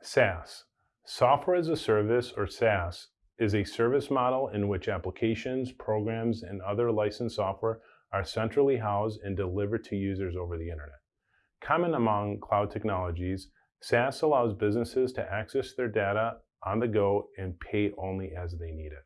SaaS, Software as a Service or SaaS, is a service model in which applications, programs, and other licensed software are centrally housed and delivered to users over the internet. Common among cloud technologies, SaaS allows businesses to access their data on the go and pay only as they need it.